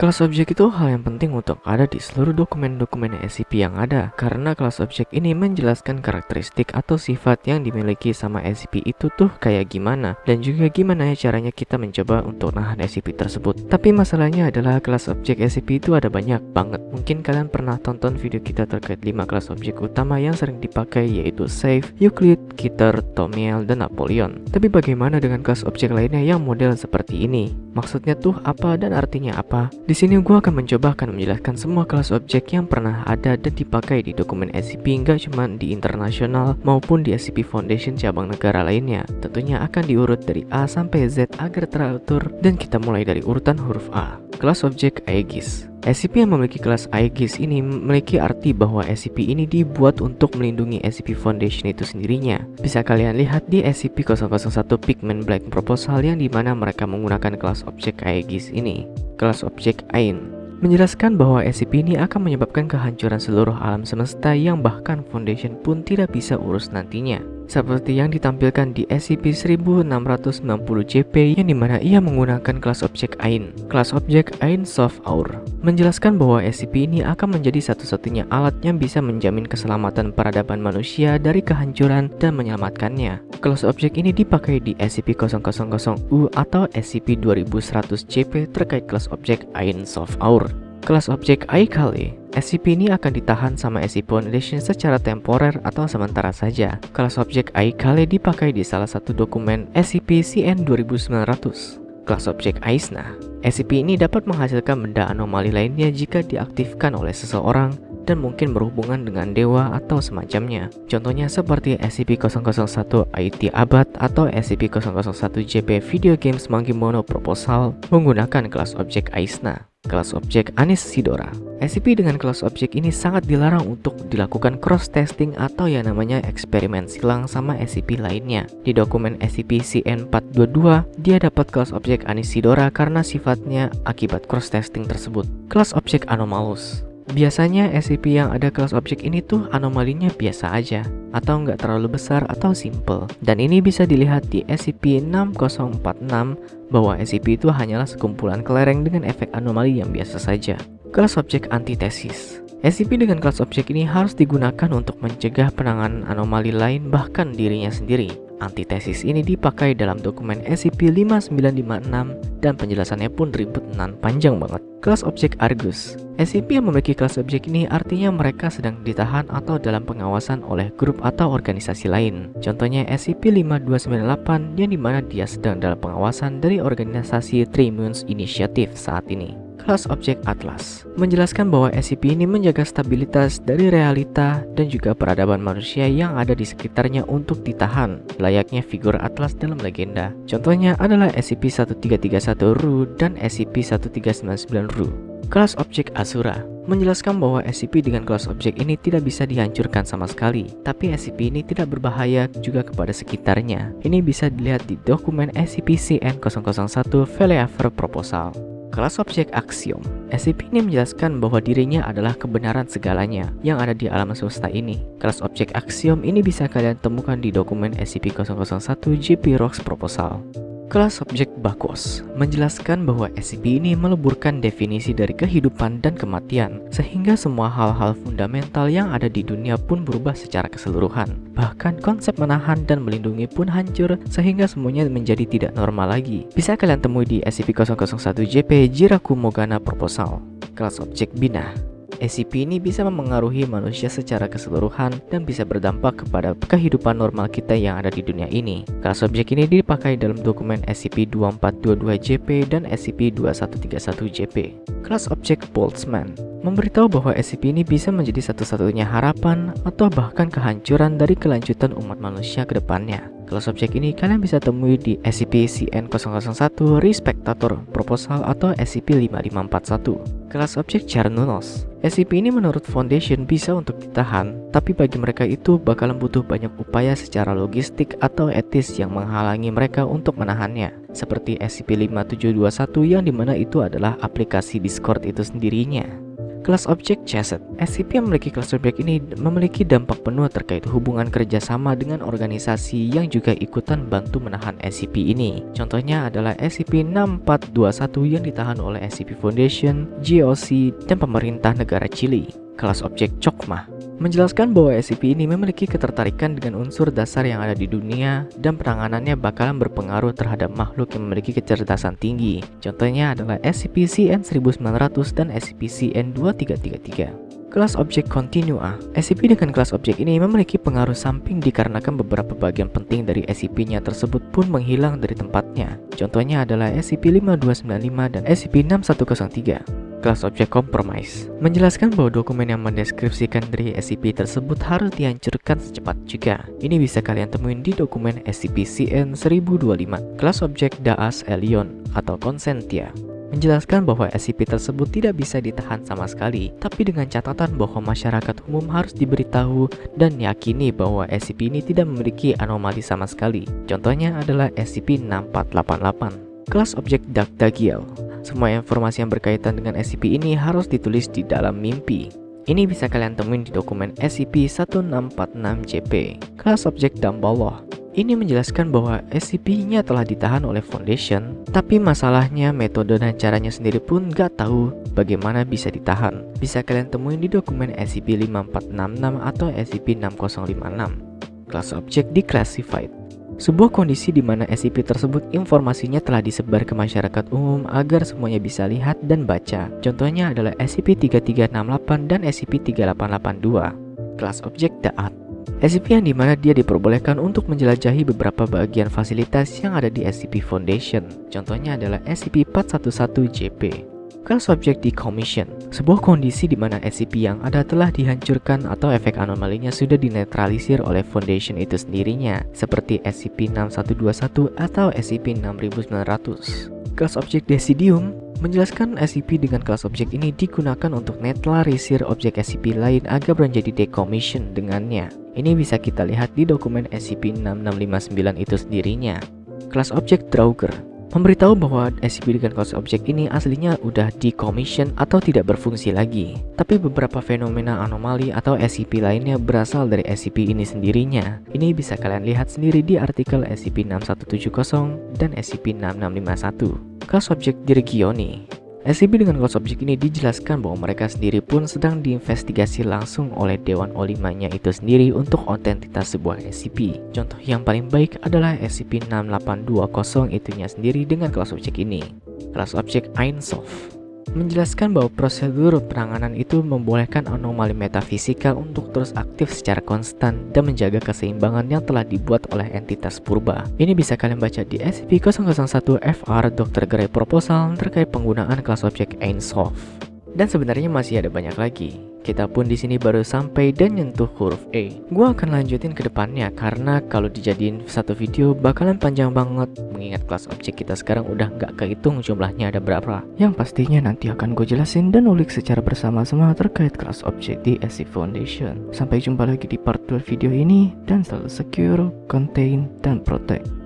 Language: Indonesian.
Kelas objek itu hal yang penting untuk ada di seluruh dokumen-dokumen SCP yang ada karena kelas objek ini menjelaskan karakteristik atau sifat yang dimiliki sama SCP itu tuh kayak gimana dan juga gimana ya caranya kita mencoba untuk nahan SCP tersebut. Tapi masalahnya adalah kelas objek SCP itu ada banyak banget. Mungkin kalian pernah tonton video kita terkait 5 kelas objek utama yang sering dipakai yaitu Safe, Euclid, Kitter, Tomiel, dan Napoleon. Tapi bagaimana dengan kelas objek lainnya yang model seperti ini? Maksudnya tuh apa dan artinya apa? Di sini gue akan mencoba akan menjelaskan semua kelas objek yang pernah ada dan dipakai di dokumen SCP nggak cuma di internasional maupun di SCP Foundation cabang negara lainnya. Tentunya akan diurut dari A sampai Z agar teratur dan kita mulai dari urutan huruf A. Kelas objek Aegis SCP yang memiliki kelas Aegis ini memiliki arti bahwa SCP ini dibuat untuk melindungi SCP Foundation itu sendirinya. Bisa kalian lihat di SCP-001 Pigment Black Proposal yang di mana mereka menggunakan kelas objek Aegis ini. Kelas objek Ain menjelaskan bahwa SCP ini akan menyebabkan kehancuran seluruh alam semesta yang bahkan Foundation pun tidak bisa urus nantinya seperti yang ditampilkan di SCP-1690-JP yang di mana ia menggunakan kelas objek AIN. Kelas objek AIN Soft Hour menjelaskan bahwa SCP ini akan menjadi satu-satunya alat yang bisa menjamin keselamatan peradaban manusia dari kehancuran dan menyelamatkannya. Kelas objek ini dipakai di SCP-000U atau SCP-2100-JP terkait kelas objek AIN Soft Hour. Kelas objek iCali SCP ini akan ditahan sama SCP Foundation secara temporer atau sementara saja. Kelas objek iCali dipakai di salah satu dokumen SCP-CN2900. Kelas objek AISNA SCP ini dapat menghasilkan benda anomali lainnya jika diaktifkan oleh seseorang dan mungkin berhubungan dengan dewa atau semacamnya. Contohnya seperti SCP-001 IT Abad atau SCP-001-JP Video Games Monkey Mono Proposal menggunakan kelas objek AISNA kelas objek Anis Sidora. SCP dengan kelas objek ini sangat dilarang untuk dilakukan cross-testing atau yang namanya eksperimen silang sama SCP lainnya. Di dokumen SCP-CN422, dia dapat kelas objek Anis Sidora karena sifatnya akibat cross-testing tersebut. Kelas objek Anomalous Biasanya SCP yang ada kelas objek ini tuh anomalinya biasa aja atau nggak terlalu besar atau simple. Dan ini bisa dilihat di SCP-6046 bahwa SCP itu hanyalah sekumpulan kelereng dengan efek anomali yang biasa saja. Kelas objek antitesis SCP dengan kelas objek ini harus digunakan untuk mencegah penanganan anomali lain bahkan dirinya sendiri. Antitesis ini dipakai dalam dokumen SCP-5956 dan penjelasannya pun ribet dan panjang banget. Kelas objek Argus SCP yang memiliki kelas objek ini artinya mereka sedang ditahan atau dalam pengawasan oleh grup atau organisasi lain. Contohnya SCP-5298 yang di mana dia sedang dalam pengawasan dari organisasi Trimunes Initiative saat ini kelas objek Atlas menjelaskan bahwa SCP ini menjaga stabilitas dari realita dan juga peradaban manusia yang ada di sekitarnya untuk ditahan layaknya figur Atlas dalam legenda contohnya adalah SCP-1331 Ru dan SCP-1399 Ru kelas objek Asura menjelaskan bahwa SCP dengan kelas objek ini tidak bisa dihancurkan sama sekali, tapi SCP ini tidak berbahaya juga kepada sekitarnya. Ini bisa dilihat di dokumen SCP-CN001 Veleaver Proposal. Kelas objek aksiom SCP ini menjelaskan bahwa dirinya adalah kebenaran segalanya yang ada di alam semesta ini. Kelas objek aksiom ini bisa kalian temukan di dokumen SCP-001 JP Rocks Proposal. Kelas objek Bakos menjelaskan bahwa SCP ini meleburkan definisi dari kehidupan dan kematian, sehingga semua hal-hal fundamental yang ada di dunia pun berubah secara keseluruhan. Bahkan konsep menahan dan melindungi pun hancur, sehingga semuanya menjadi tidak normal lagi. Bisa kalian temui di SCP-001-JP Jiraku Mogana Proposal. Kelas objek Bina SCP ini bisa memengaruhi manusia secara keseluruhan dan bisa berdampak kepada kehidupan normal kita yang ada di dunia ini. Kelas objek ini dipakai dalam dokumen SCP-2422-JP dan SCP-2131-JP. Kelas objek Boltzmann memberitahu bahwa SCP ini bisa menjadi satu-satunya harapan atau bahkan kehancuran dari kelanjutan umat manusia ke depannya. Kelas objek ini kalian bisa temui di SCP-CN001 Respectator Proposal atau SCP-5541. Kelas objek Charnunos SCP ini menurut Foundation bisa untuk ditahan, tapi bagi mereka itu bakalan butuh banyak upaya secara logistik atau etis yang menghalangi mereka untuk menahannya. Seperti SCP-5721 yang di mana itu adalah aplikasi Discord itu sendirinya. Kelas objek chassis SCP yang memiliki kelas objek ini memiliki dampak penuh terkait hubungan kerjasama dengan organisasi yang juga ikutan bantu menahan SCP ini. Contohnya adalah SCP-6421 yang ditahan oleh SCP Foundation, GOC, dan pemerintah negara Chili. Kelas objek Chokmah menjelaskan bahwa SCP ini memiliki ketertarikan dengan unsur dasar yang ada di dunia dan penanganannya bakalan berpengaruh terhadap makhluk yang memiliki kecerdasan tinggi. Contohnya adalah SCP-CN1900 dan SCP-CN2333. Kelas objek kontinua SCP dengan kelas objek ini memiliki pengaruh samping dikarenakan beberapa bagian penting dari SCP-nya tersebut pun menghilang dari tempatnya. Contohnya adalah SCP-5295 dan SCP-6103 kelas objek compromise menjelaskan bahwa dokumen yang mendeskripsikan dari SCP tersebut harus dihancurkan secepat juga. Ini bisa kalian temuin di dokumen SCP-CN1025 kelas objek Daas Elion atau Consentia menjelaskan bahwa SCP tersebut tidak bisa ditahan sama sekali, tapi dengan catatan bahwa masyarakat umum harus diberitahu dan yakini bahwa SCP ini tidak memiliki anomali sama sekali. Contohnya adalah SCP-6488. Kelas objek Dagdagiel semua informasi yang berkaitan dengan SCP ini harus ditulis di dalam mimpi. Ini bisa kalian temuin di dokumen SCP-1646-JP, kelas objek Damballah. Ini menjelaskan bahwa SCP-nya telah ditahan oleh Foundation, tapi masalahnya metode dan caranya sendiri pun gak tahu bagaimana bisa ditahan. Bisa kalian temuin di dokumen SCP-5466 atau SCP-6056. Kelas objek Declassified sebuah kondisi di mana SCP tersebut informasinya telah disebar ke masyarakat umum agar semuanya bisa lihat dan baca. Contohnya adalah SCP-3368 dan SCP-3882. Kelas objek Daat SCP yang di mana dia diperbolehkan untuk menjelajahi beberapa bagian fasilitas yang ada di SCP Foundation. Contohnya adalah SCP-411-JP. Kelas objek decommission, sebuah kondisi di mana SCP yang ada telah dihancurkan atau efek anomalinya sudah dinetralisir oleh Foundation itu sendirinya, seperti SCP-6121 atau SCP-6900. Kelas objek Decidium menjelaskan SCP dengan kelas objek ini digunakan untuk netralisir objek SCP lain agar menjadi decommission dengannya. Ini bisa kita lihat di dokumen SCP-6659 itu sendirinya. Kelas objek Draugr memberitahu bahwa SCP dengan kelas objek ini aslinya udah decommission atau tidak berfungsi lagi. Tapi beberapa fenomena anomali atau SCP lainnya berasal dari SCP ini sendirinya. Ini bisa kalian lihat sendiri di artikel SCP-6170 dan SCP-6651. Kelas objek Dirigioni SCP dengan kelas objek ini dijelaskan bahwa mereka sendiri pun sedang diinvestigasi langsung oleh Dewan Olimanya itu sendiri untuk otentitas sebuah SCP. Contoh yang paling baik adalah SCP-6820 itunya sendiri dengan kelas objek ini. Kelas objek Ainsof menjelaskan bahwa prosedur penanganan itu membolehkan anomali metafisikal untuk terus aktif secara konstan dan menjaga keseimbangan yang telah dibuat oleh entitas purba. Ini bisa kalian baca di SCP-001-FR Dr. Gray Proposal terkait penggunaan kelas objek Ainsof. Dan sebenarnya masih ada banyak lagi. Kita pun di sini baru sampai dan nyentuh huruf E. Gua akan lanjutin ke depannya karena kalau dijadiin satu video bakalan panjang banget mengingat kelas objek kita sekarang udah nggak kehitung jumlahnya ada berapa. Yang pastinya nanti akan gue jelasin dan ulik secara bersama-sama terkait kelas objek di SC Foundation. Sampai jumpa lagi di part 2 video ini dan selalu secure, contain, dan protect.